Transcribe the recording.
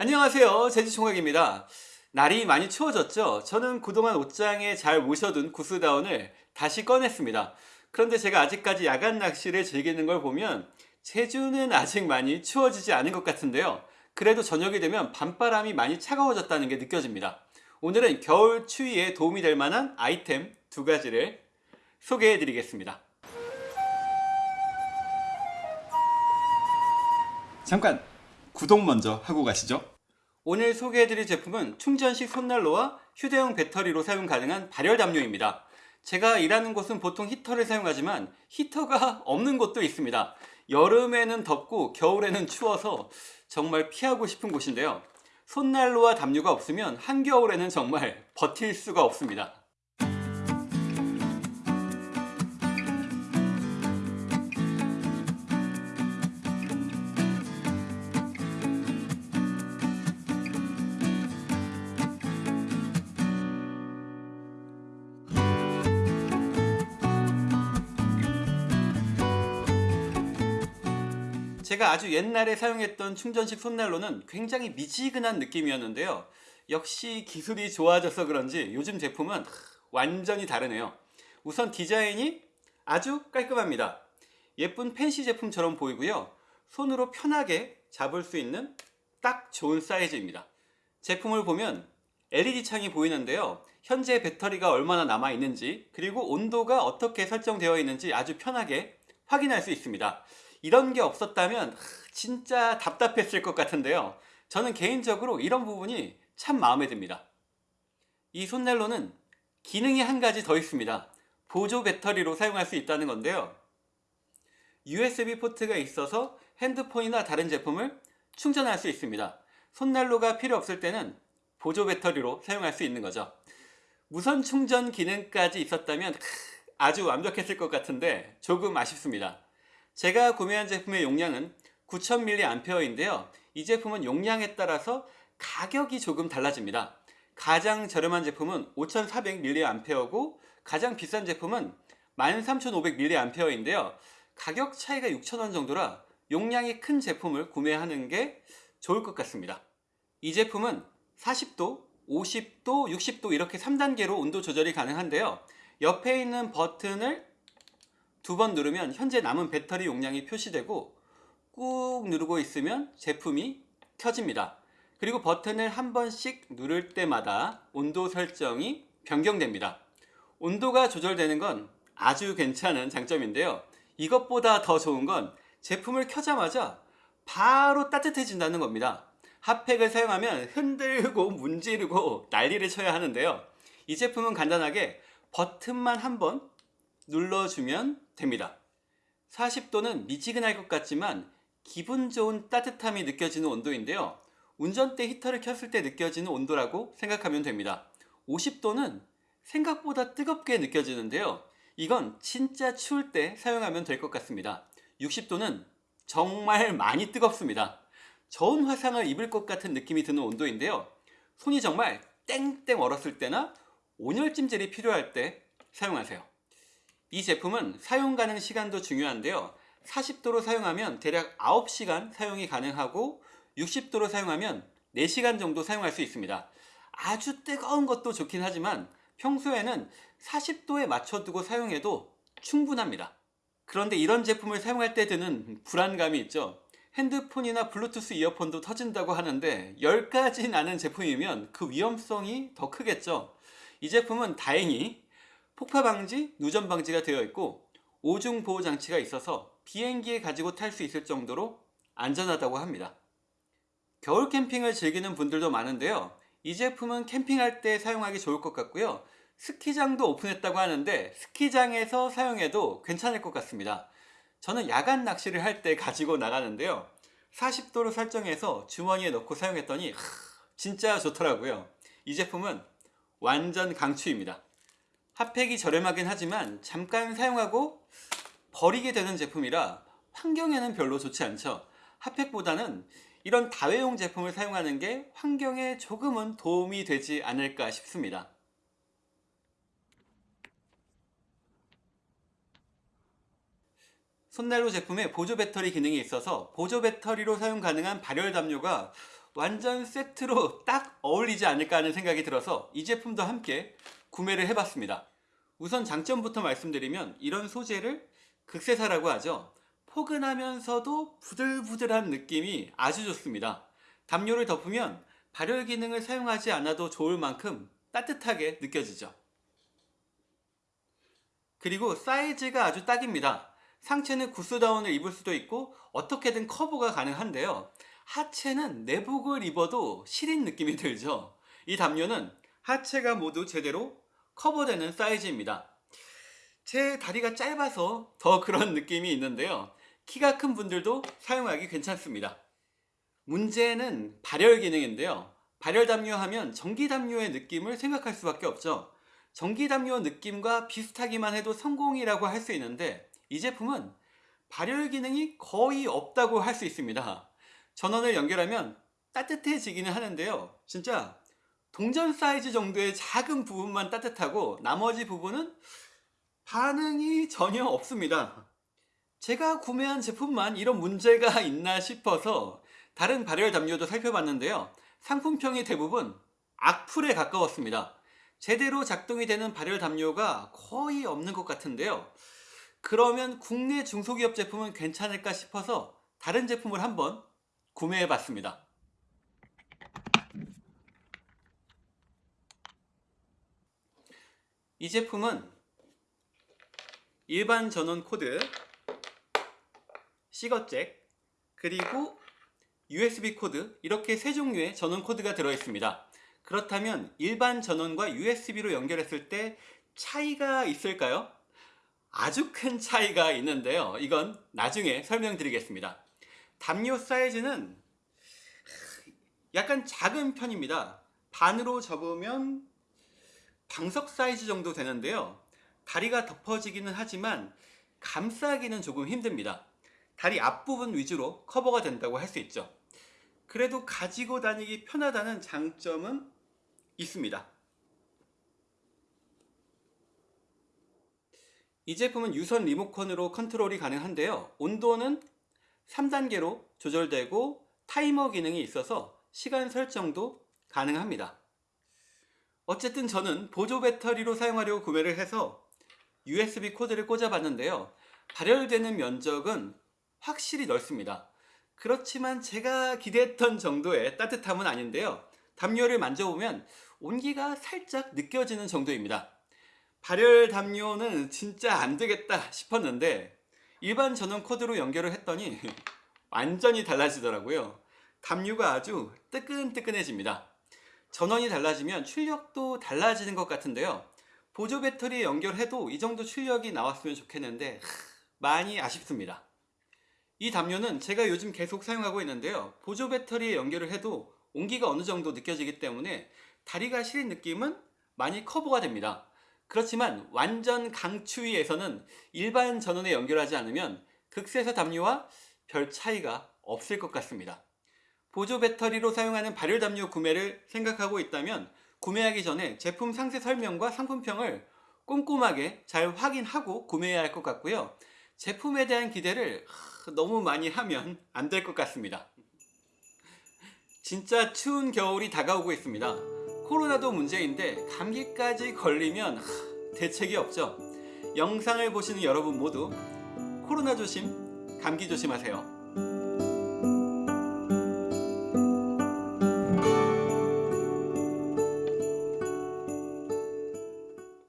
안녕하세요. 제주총각입니다. 날이 많이 추워졌죠? 저는 그동안 옷장에 잘 모셔둔 구스다운을 다시 꺼냈습니다. 그런데 제가 아직까지 야간 낚시를 즐기는 걸 보면 제주는 아직 많이 추워지지 않은 것 같은데요. 그래도 저녁이 되면 밤바람이 많이 차가워졌다는 게 느껴집니다. 오늘은 겨울 추위에 도움이 될 만한 아이템 두 가지를 소개해 드리겠습니다. 잠깐 구독 먼저 하고 가시죠. 오늘 소개해드릴 제품은 충전식 손난로와 휴대용 배터리로 사용 가능한 발열 담요입니다. 제가 일하는 곳은 보통 히터를 사용하지만 히터가 없는 곳도 있습니다. 여름에는 덥고 겨울에는 추워서 정말 피하고 싶은 곳인데요. 손난로와 담요가 없으면 한겨울에는 정말 버틸 수가 없습니다 제가 아주 옛날에 사용했던 충전식 손난로는 굉장히 미지근한 느낌이었는데요. 역시 기술이 좋아져서 그런지 요즘 제품은 완전히 다르네요. 우선 디자인이 아주 깔끔합니다. 예쁜 펜시 제품처럼 보이고요. 손으로 편하게 잡을 수 있는 딱 좋은 사이즈입니다. 제품을 보면 LED 창이 보이는데요. 현재 배터리가 얼마나 남아 있는지 그리고 온도가 어떻게 설정되어 있는지 아주 편하게 확인할 수 있습니다 이런 게 없었다면 진짜 답답했을 것 같은데요. 저는 개인적으로 이런 부분이 참 마음에 듭니다. 이 손난로는 기능이 한 가지 더 있습니다. 보조 배터리로 사용할 수 있다는 건데요. USB 포트가 있어서 핸드폰이나 다른 제품을 충전할 수 있습니다. 손난로가 필요 없을 때는 보조 배터리로 사용할 수 있는 거죠. 무선 충전 기능까지 있었다면 아주 완벽했을 것 같은데 조금 아쉽습니다 제가 구매한 제품의 용량은 9000mAh인데요. 이 제품은 용량에 따라서 가격이 조금 달라집니다. 가장 저렴한 제품은 5400mAh고 가장 비싼 제품은 13500mAh인데요. 가격 차이가 6,000원 정도라 용량이 큰 제품을 구매하는 게 좋을 것 같습니다. 이 제품은 40도, 50도, 60도 이렇게 3단계로 온도 조절이 가능한데요. 옆에 있는 버튼을 두 번 누르면 현재 남은 배터리 용량이 표시되고 꾹 누르고 있으면 제품이 켜집니다. 그리고 버튼을 한 번씩 누를 때마다 온도 설정이 변경됩니다. 온도가 조절되는 건 아주 괜찮은 장점인데요. 이것보다 더 좋은 건 제품을 켜자마자 바로 따뜻해진다는 겁니다. 핫팩을 사용하면 흔들고 문지르고 난리를 쳐야 하는데요. 이 제품은 간단하게 버튼만 한번 눌러주면 됩니다. 40도는 미지근할 것 같지만 기분 좋은 따뜻함이 느껴지는 온도인데요. 운전대 히터를 켰을 때 느껴지는 온도라고 생각하면 됩니다. 50도는 생각보다 뜨겁게 느껴지는데요. 이건 진짜 추울 때 사용하면 될 것 같습니다. 60도는 정말 많이 뜨겁습니다. 저온 화상을 입을 것 같은 느낌이 드는 온도인데요. 손이 정말 땡땡 얼었을 때나 온열찜질이 필요할 때 사용하세요 이 제품은 사용 가능 시간도 중요한데요. 40도로 사용하면 대략 9시간 사용이 가능하고 60도로 사용하면 4시간 정도 사용할 수 있습니다. 아주 뜨거운 것도 좋긴 하지만 평소에는 40도에 맞춰두고 사용해도 충분합니다. 그런데 이런 제품을 사용할 때 드는 불안감이 있죠. 핸드폰이나 블루투스 이어폰도 터진다고 하는데 10가지 나는 제품이면 그 위험성이 더 크겠죠. 이 제품은 다행히 폭파 방지, 누전 방지가 되어 있고 오중 보호 장치가 있어서 비행기에 가지고 탈 수 있을 정도로 안전하다고 합니다. 겨울 캠핑을 즐기는 분들도 많은데요. 이 제품은 캠핑할 때 사용하기 좋을 것 같고요. 스키장도 오픈했다고 하는데 스키장에서 사용해도 괜찮을 것 같습니다. 저는 야간 낚시를 할 때 가지고 나가는데요. 40도로 설정해서 주머니에 넣고 사용했더니 진짜 좋더라고요. 이 제품은 완전 강추입니다 핫팩이 저렴하긴 하지만 잠깐 사용하고 버리게 되는 제품이라 환경에는 별로 좋지 않죠. 핫팩보다는 이런 다회용 제품을 사용하는 게 환경에 조금은 도움이 되지 않을까 싶습니다. 손난로 제품에 보조 배터리 기능이 있어서 보조 배터리로 사용 가능한 발열 담요가 완전 세트로 딱 어울리지 않을까 하는 생각이 들어서 이 제품도 함께 구매를 해봤습니다. 우선 장점부터 말씀드리면 이런 소재를 극세사라고 하죠. 포근하면서도 부들부들한 느낌이 아주 좋습니다. 담요를 덮으면 발열 기능을 사용하지 않아도 좋을 만큼 따뜻하게 느껴지죠. 그리고 사이즈가 아주 딱입니다. 상체는 구스다운을 입을 수도 있고 어떻게든 커버가 가능한데요. 하체는 내복을 입어도 시린 느낌이 들죠. 이 담요는 하체가 모두 제대로 커버되는 사이즈입니다. 제 다리가 짧아서 더 그런 느낌이 있는데요. 키가 큰 분들도 사용하기 괜찮습니다. 문제는 발열 기능인데요. 발열 담요 하면 전기 담요의 느낌을 생각할 수밖에 없죠. 전기 담요 느낌과 비슷하기만 해도 성공이라고 할 수 있는데 이 제품은 발열 기능이 거의 없다고 할 수 있습니다. 전원을 연결하면 따뜻해지기는 하는데요. 진짜 동전 사이즈 정도의 작은 부분만 따뜻하고 나머지 부분은 반응이 전혀 없습니다. 제가 구매한 제품만 이런 문제가 있나 싶어서 다른 발열 담요도 살펴봤는데요. 상품평이 대부분 악플에 가까웠습니다. 제대로 작동이 되는 발열 담요가 거의 없는 것 같은데요. 그러면 국내 중소기업 제품은 괜찮을까 싶어서 다른 제품을 한번 구매해 봤습니다. 이 제품은 일반 전원 코드, 시거잭, 그리고 USB 코드 이렇게 세 종류의 전원 코드가 들어 있습니다. 그렇다면 일반 전원과 USB로 연결했을 때 차이가 있을까요? 아주 큰 차이가 있는데요. 이건 나중에 설명드리겠습니다. 담요 사이즈는 약간 작은 편입니다. 반으로 접으면 방석 사이즈 정도 되는데요. 다리가 덮어지기는 하지만 감싸기는 조금 힘듭니다. 다리 앞부분 위주로 커버가 된다고 할 수 있죠. 그래도 가지고 다니기 편하다는 장점은 있습니다. 이 제품은 유선 리모컨으로 컨트롤이 가능한데요. 온도는 3단계로 조절되고 타이머 기능이 있어서 시간 설정도 가능합니다. 어쨌든 저는 보조 배터리로 사용하려고 구매를 해서 USB 코드를 꽂아봤는데요. 발열되는 면적은 확실히 넓습니다. 그렇지만 제가 기대했던 정도의 따뜻함은 아닌데요. 담요를 만져보면 온기가 살짝 느껴지는 정도입니다. 발열 담요는 진짜 안 되겠다 싶었는데 일반 전원 코드로 연결을 했더니 완전히 달라지더라고요. 담요가 아주 뜨끈뜨끈해집니다. 전원이 달라지면 출력도 달라지는 것 같은데요. 보조 배터리에 연결해도 이 정도 출력이 나왔으면 좋겠는데 많이 아쉽습니다. 이 담요는 제가 요즘 계속 사용하고 있는데요. 보조 배터리에 연결을 해도 온기가 어느 정도 느껴지기 때문에 다리가 시린 느낌은 많이 커버가 됩니다. 그렇지만 완전 강추위에서는 일반 전원에 연결하지 않으면 극세사 담요와 별 차이가 없을 것 같습니다. 보조 배터리로 사용하는 발열 담요 구매를 생각하고 있다면 구매하기 전에 제품 상세 설명과 상품평을 꼼꼼하게 잘 확인하고 구매해야 할 것 같고요. 제품에 대한 기대를 너무 많이 하면 안 될 것 같습니다. 진짜 추운 겨울이 다가오고 있습니다. 코로나도 문제인데 감기까지 걸리면 대책이 없죠. 영상을 보시는 여러분 모두 코로나 조심, 감기 조심하세요.